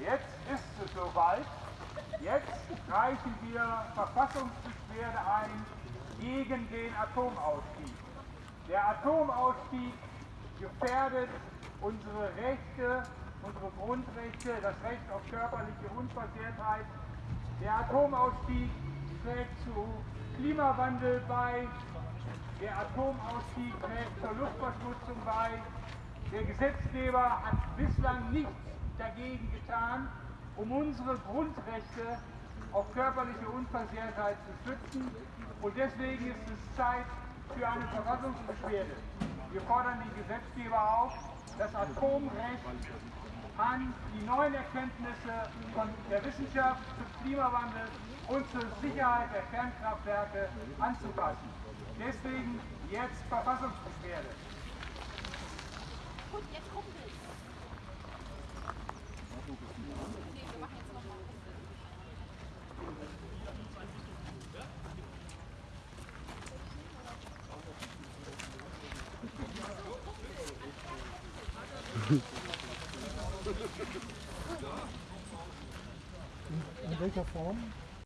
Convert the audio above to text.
Jetzt ist es soweit. Jetzt reichen wir Verfassungsbeschwerde ein gegen den Atomausstieg. Der Atomausstieg gefährdet unsere Rechte, unsere Grundrechte, das Recht auf körperliche Unversehrtheit. Der Atomausstieg trägt zu Klimawandel bei. Der Atomausstieg trägt zur Luftverschmutzung bei. Der Gesetzgeber hat bislang nichts dagegen getan, um unsere Grundrechte auf körperliche Unversehrtheit zu schützen. Und deswegen ist es Zeit für eine Verfassungsbeschwerde. Wir fordern den Gesetzgeber auf, das Atomrecht an die neuen Erkenntnisse von der Wissenschaft zum Klimawandel und zur Sicherheit der Kernkraftwerke anzupassen. Deswegen jetzt Verfassungsbeschwerde. In welcher Form?